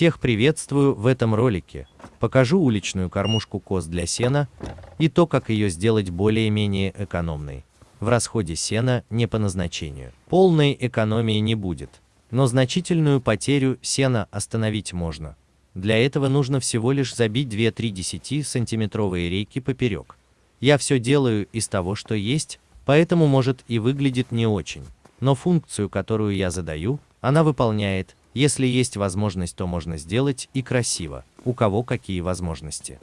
Всех приветствую в этом ролике. Покажу уличную кормушку коз для сена и то, как ее сделать более-менее экономной. В расходе сена не по назначению. Полной экономии не будет, но значительную потерю сена остановить можно. Для этого нужно всего лишь забить 2-3 10-сантиметровые рейки поперек. Я все делаю из того, что есть, поэтому может и выглядит не очень. Но функцию, которую я задаю, она выполняет, если есть возможность, то можно сделать и красиво. У кого какие возможности.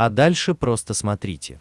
А дальше просто смотрите.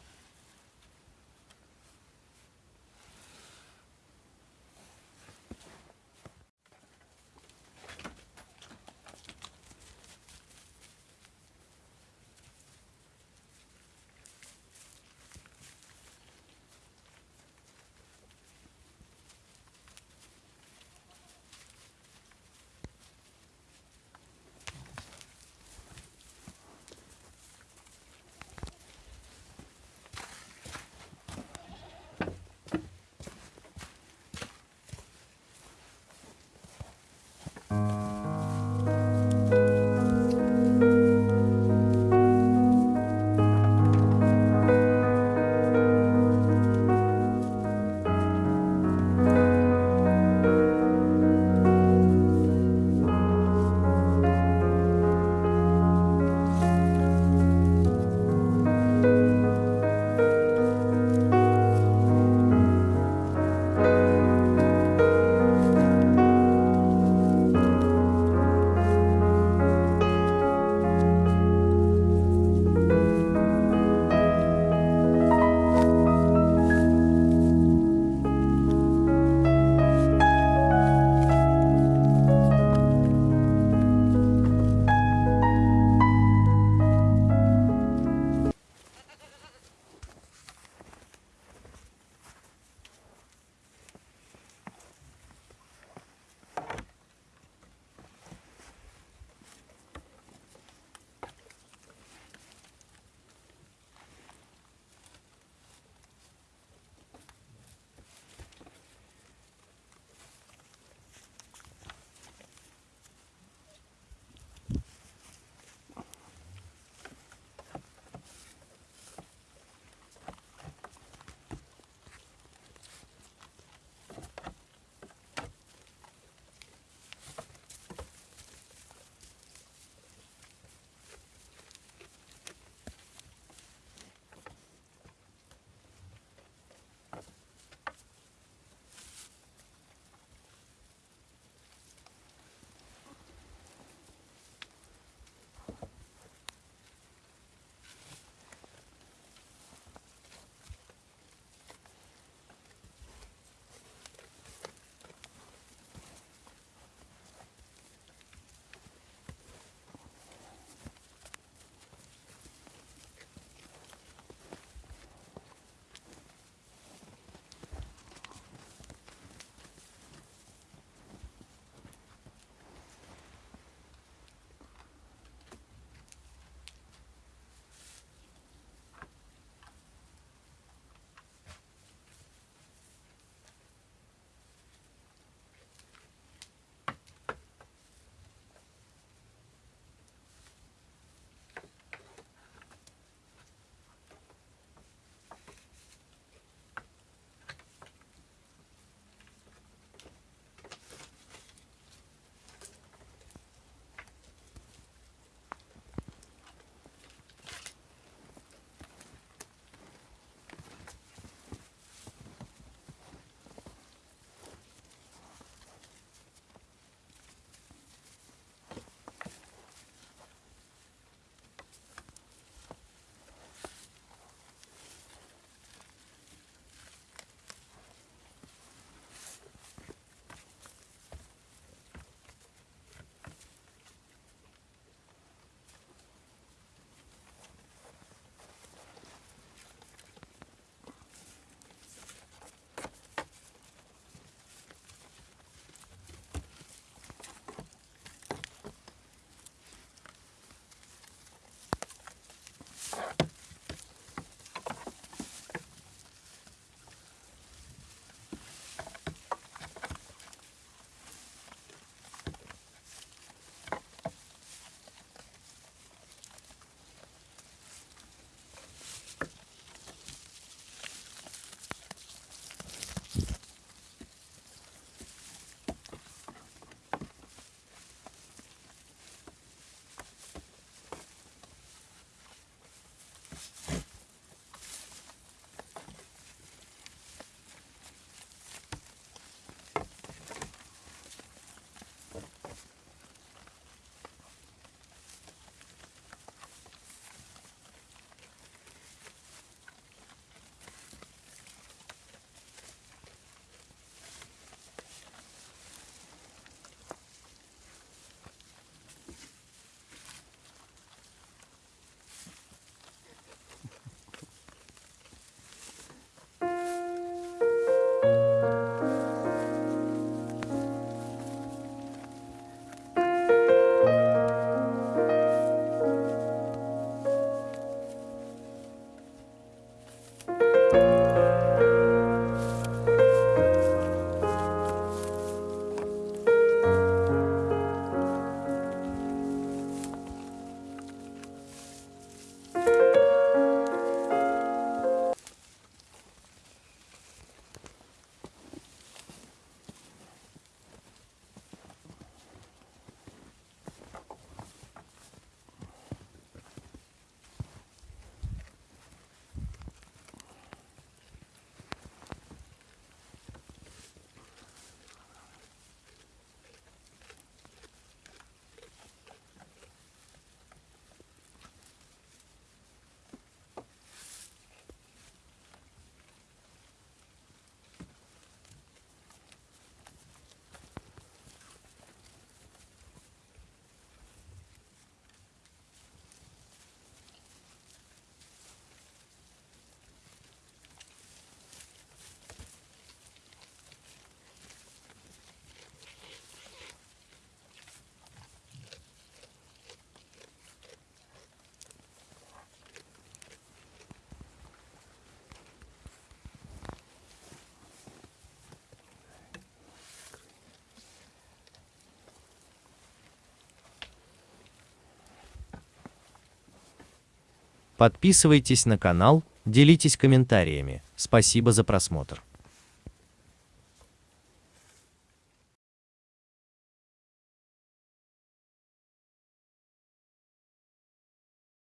Подписывайтесь на канал, делитесь комментариями. Спасибо за просмотр.